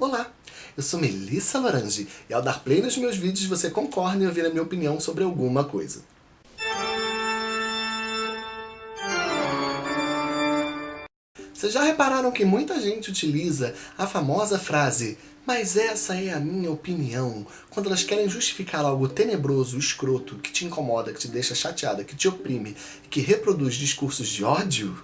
Olá, eu sou Melissa Lorange e ao dar play nos meus vídeos você concorda em ouvir a minha opinião sobre alguma coisa. Vocês já repararam que muita gente utiliza a famosa frase mas essa é a minha opinião. Quando elas querem justificar algo tenebroso, escroto, que te incomoda, que te deixa chateada, que te oprime, que reproduz discursos de ódio,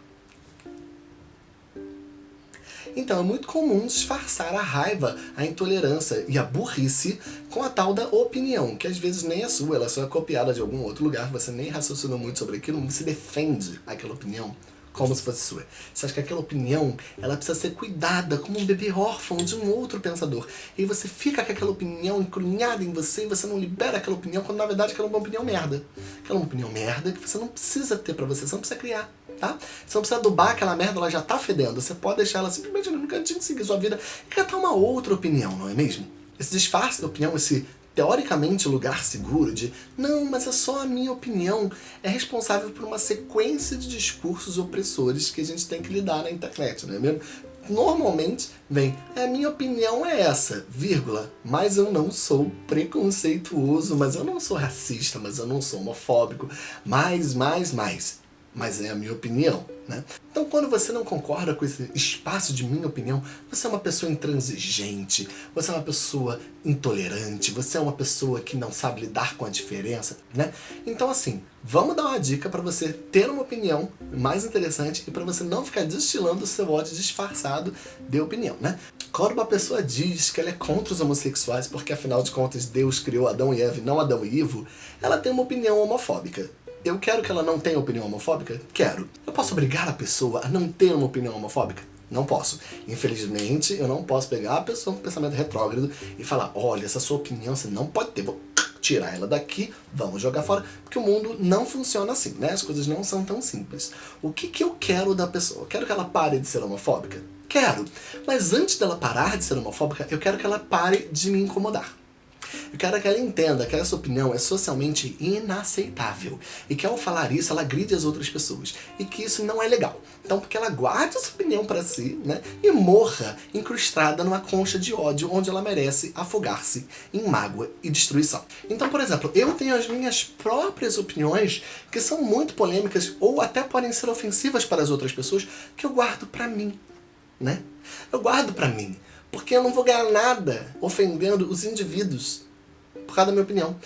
então é muito comum disfarçar a raiva, a intolerância e a burrice com a tal da opinião, que às vezes nem é sua, ela só é copiada de algum outro lugar, você nem raciocinou muito sobre aquilo, você defende aquela opinião como se fosse sua. Você acha que aquela opinião, ela precisa ser cuidada como um bebê órfão de um outro pensador. E você fica com aquela opinião encrunhada em você e você não libera aquela opinião, quando na verdade aquela é uma opinião merda. Aquela é uma opinião merda que você não precisa ter pra você, você não precisa criar tá? Você não precisa adubar aquela merda, ela já tá fedendo. Você pode deixar ela simplesmente no cantinho, seguir sua vida e catar uma outra opinião, não é mesmo? Esse disfarce da opinião, esse teoricamente lugar seguro de não, mas é só a minha opinião, é responsável por uma sequência de discursos opressores que a gente tem que lidar na internet, não é mesmo? Normalmente vem, a minha opinião é essa, vírgula, mas eu não sou preconceituoso, mas eu não sou racista, mas eu não sou homofóbico, mais, mais, mais mas é a minha opinião. Né? Então quando você não concorda com esse espaço de minha opinião, você é uma pessoa intransigente, você é uma pessoa intolerante, você é uma pessoa que não sabe lidar com a diferença, né? Então assim, vamos dar uma dica para você ter uma opinião mais interessante e para você não ficar destilando o seu ódio disfarçado de opinião, né? Quando uma pessoa diz que ela é contra os homossexuais porque afinal de contas Deus criou Adão e Eva não Adão e Ivo, ela tem uma opinião homofóbica. Eu quero que ela não tenha opinião homofóbica? Quero. Eu posso obrigar a pessoa a não ter uma opinião homofóbica? Não posso. Infelizmente, eu não posso pegar a pessoa com pensamento retrógrado e falar, olha, essa sua opinião você não pode ter, vou tirar ela daqui, vamos jogar fora, porque o mundo não funciona assim, né? As coisas não são tão simples. O que, que eu quero da pessoa? Eu quero que ela pare de ser homofóbica? Quero. Mas antes dela parar de ser homofóbica, eu quero que ela pare de me incomodar. Eu quero que ela entenda que essa opinião é socialmente inaceitável e que ao falar isso ela gride as outras pessoas e que isso não é legal. Então porque ela guarde essa opinião para si né, e morra incrustada numa concha de ódio onde ela merece afogar-se em mágoa e destruição. Então, por exemplo, eu tenho as minhas próprias opiniões que são muito polêmicas ou até podem ser ofensivas para as outras pessoas que eu guardo para mim. Né? Eu guardo para mim porque eu não vou ganhar nada ofendendo os indivíduos por causa da minha opinião.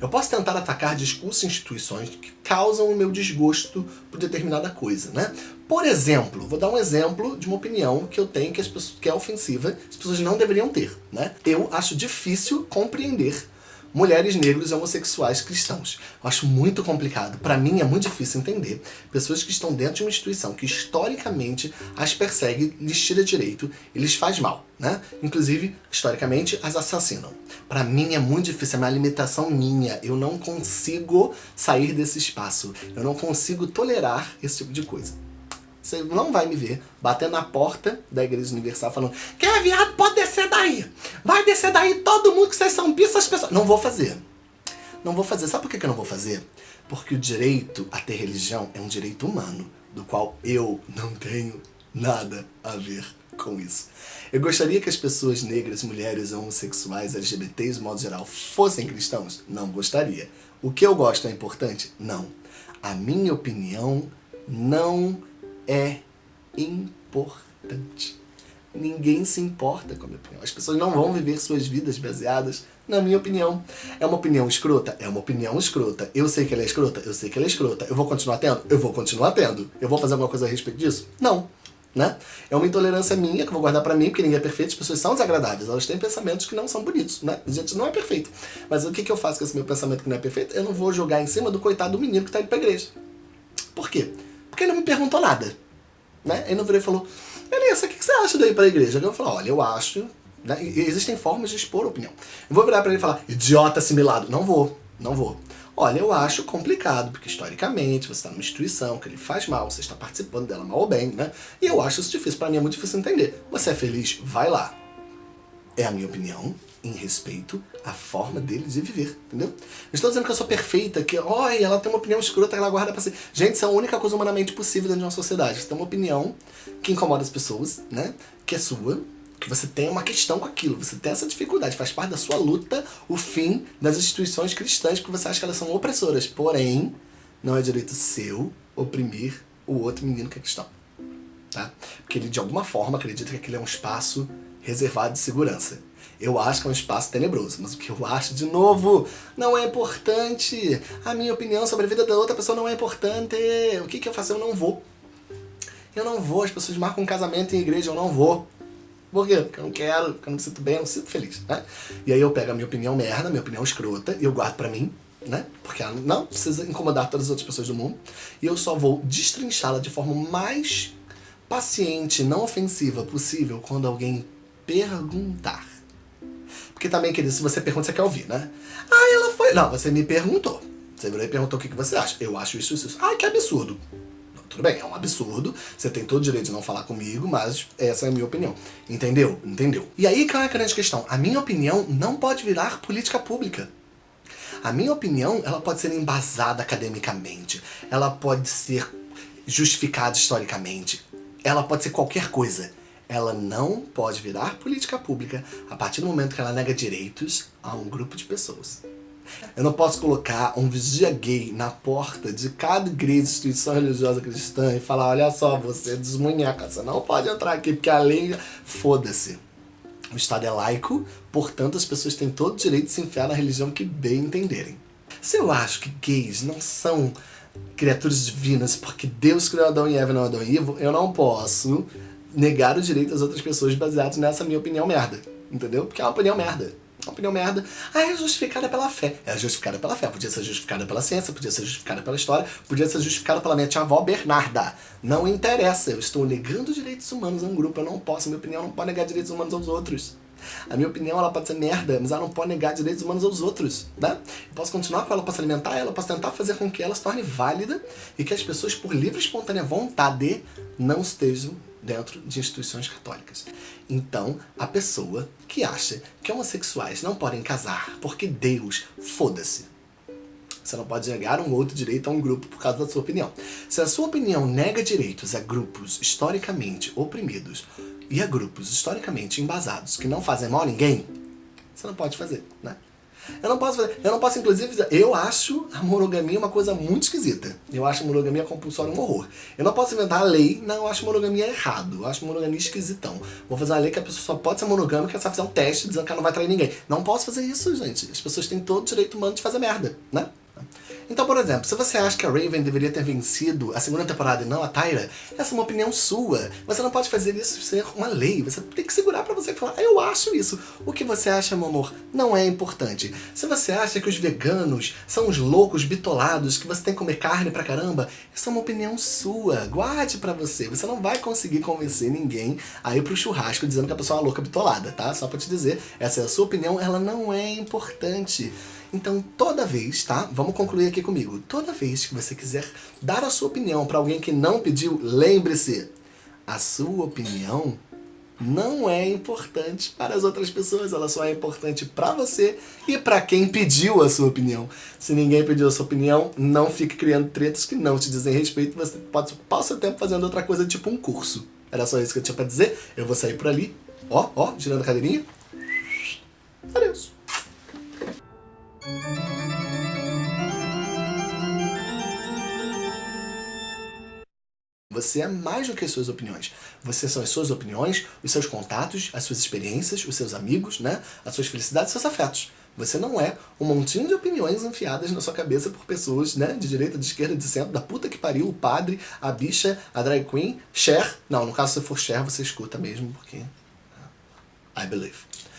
Eu posso tentar atacar discursos e instituições que causam o meu desgosto por determinada coisa, né? Por exemplo, vou dar um exemplo de uma opinião que eu tenho que, as pessoas, que é ofensiva, as pessoas não deveriam ter, né? Eu acho difícil compreender mulheres negros homossexuais cristãos. Eu acho muito complicado. Para mim é muito difícil entender pessoas que estão dentro de uma instituição que historicamente as persegue, lhes tira direito e lhes faz mal. Né? Inclusive, historicamente, as assassinam. Para mim é muito difícil, é uma limitação minha. Eu não consigo sair desse espaço. Eu não consigo tolerar esse tipo de coisa. Você não vai me ver batendo na porta da Igreja Universal falando quem é viado pode descer daí. Vai descer daí todo mundo que vocês são essas pessoas. Não vou fazer. Não vou fazer. Sabe por que eu não vou fazer? Porque o direito a ter religião é um direito humano, do qual eu não tenho nada a ver com isso. Eu gostaria que as pessoas negras, mulheres, homossexuais, LGBTs, de modo geral, fossem cristãos? Não gostaria. O que eu gosto é importante? Não. A minha opinião não é importante. Ninguém se importa com a minha opinião. As pessoas não vão viver suas vidas baseadas na minha opinião. É uma opinião escrota? É uma opinião escrota. Eu sei que ela é escrota? Eu sei que ela é escrota. Eu vou continuar tendo? Eu vou continuar tendo. Eu vou fazer alguma coisa a respeito disso? Não. Né? É uma intolerância minha que eu vou guardar pra mim, porque ninguém é perfeito, as pessoas são desagradáveis, elas têm pensamentos que não são bonitos, né? A gente não é perfeito. Mas o que, eu faço com esse meu pensamento que não é perfeito? Eu não vou jogar em cima do coitado do menino que tá indo pra igreja. Por quê? Porque ele não me perguntou nada. Né? Ele não virou e falou, beleza, o que você acha daí para a igreja? Eu falei, olha, eu acho... Né? Existem formas de expor opinião. Eu vou virar para ele e falar, idiota assimilado. Não vou, não vou. Olha, eu acho complicado, porque historicamente você está numa instituição que ele faz mal, você está participando dela mal ou bem, né? E eu acho isso difícil, para mim é muito difícil entender. Você é feliz? Vai lá. É a minha opinião, em respeito à forma dele de viver, entendeu? Não estou dizendo que eu sou perfeita, que olha, ela tem uma opinião escrota que ela guarda pra si. Gente, isso é a única coisa humanamente possível dentro de uma sociedade. Você tem uma opinião que incomoda as pessoas, né? Que é sua, que você tem uma questão com aquilo, você tem essa dificuldade, faz parte da sua luta o fim das instituições cristãs, porque você acha que elas são opressoras. Porém, não é direito seu oprimir o outro menino que é cristão. Tá? Porque ele, de alguma forma, acredita que aquele é um espaço reservado de segurança. Eu acho que é um espaço tenebroso, mas o que eu acho, de novo, não é importante. A minha opinião sobre a vida da outra pessoa não é importante. O que, que eu faço? Eu não vou. Eu não vou, as pessoas marcam um casamento em igreja, eu não vou. Por quê? Porque eu não quero, porque eu não me sinto bem, eu não me sinto feliz, né? E aí eu pego a minha opinião merda, minha opinião escrota, e eu guardo pra mim, né? Porque ela não precisa incomodar todas as outras pessoas do mundo. E eu só vou destrinchá-la de forma mais paciente, não ofensiva possível quando alguém perguntar. Porque também, querido, se você pergunta, você quer ouvir, né? Ah, ela foi... Não, você me perguntou. Você virou e perguntou o que, que você acha. Eu acho isso, isso, isso. Ah, que absurdo. Tudo bem, é um absurdo, você tem todo o direito de não falar comigo, mas essa é a minha opinião. Entendeu? Entendeu? E aí qual é a grande questão? A minha opinião não pode virar política pública. A minha opinião, ela pode ser embasada academicamente, ela pode ser justificada historicamente, ela pode ser qualquer coisa. Ela não pode virar política pública a partir do momento que ela nega direitos a um grupo de pessoas. Eu não posso colocar um vigia gay na porta de cada igreja, instituição religiosa cristã e falar, olha só, você é desmunheca, você não pode entrar aqui porque a lei... Foda-se. O Estado é laico, portanto as pessoas têm todo o direito de se enfiar na religião que bem entenderem. Se eu acho que gays não são criaturas divinas porque Deus criou Adão e Eva não Adão e Ivo, eu não posso negar o direito das outras pessoas baseados nessa minha opinião merda. Entendeu? Porque é uma opinião merda. Uma opinião merda. Ah, é justificada pela fé. É justificada pela fé. Podia ser justificada pela ciência, podia ser justificada pela história, podia ser justificada pela minha tia-avó Bernarda. Não interessa. Eu estou negando direitos humanos a um grupo. Eu não posso. Minha opinião não pode negar direitos humanos aos outros. A minha opinião ela pode ser merda, mas ela não pode negar direitos humanos aos outros, né? Eu posso continuar com ela, posso alimentar ela, posso tentar fazer com que ela se torne válida e que as pessoas, por livre e espontânea vontade, não estejam dentro de instituições católicas. Então, a pessoa que acha que homossexuais não podem casar porque Deus, foda-se. Você não pode negar um outro direito a um grupo por causa da sua opinião. Se a sua opinião nega direitos a grupos historicamente oprimidos e a grupos historicamente embasados que não fazem mal a ninguém, você não pode fazer, né? Eu não posso fazer, eu não posso inclusive eu acho a monogamia uma coisa muito esquisita. Eu acho a monogamia compulsória um horror. Eu não posso inventar a lei, não, eu acho monogamia errado. Eu acho monogamia esquisitão. Vou fazer uma lei que a pessoa só pode ser monogâmica se ela fizer um teste dizendo que ela não vai trair ninguém. Não posso fazer isso, gente. As pessoas têm todo o direito humano de fazer merda, né? Então, por exemplo, se você acha que a Raven deveria ter vencido a segunda temporada e não a Tyra, essa é uma opinião sua. Você não pode fazer isso ser uma lei. Você tem que segurar pra você falar, eu acho isso. O que você acha, meu amor, não é importante. Se você acha que os veganos são os loucos bitolados, que você tem que comer carne pra caramba, isso é uma opinião sua. Guarde pra você. Você não vai conseguir convencer ninguém a ir pro churrasco dizendo que a pessoa é uma louca bitolada, tá? Só pra te dizer, essa é a sua opinião, ela não é importante. Então toda vez, tá? Vamos concluir aqui comigo. Toda vez que você quiser dar a sua opinião para alguém que não pediu, lembre-se, a sua opinião não é importante para as outras pessoas, ela só é importante para você e para quem pediu a sua opinião. Se ninguém pediu a sua opinião, não fique criando tretas que não te dizem respeito, você pode ocupar o seu tempo fazendo outra coisa, tipo um curso. Era só isso que eu tinha para dizer, eu vou sair por ali, ó, ó, girando a cadeirinha. Você é mais do que as suas opiniões. Você são as suas opiniões, os seus contatos, as suas experiências, os seus amigos, né? as suas felicidades, seus afetos. Você não é um montinho de opiniões enfiadas na sua cabeça por pessoas, né? De direita, de esquerda, de centro, da puta que pariu, o padre, a bicha, a drag queen, Cher. Não, no caso se for Cher, você escuta mesmo, porque... I believe.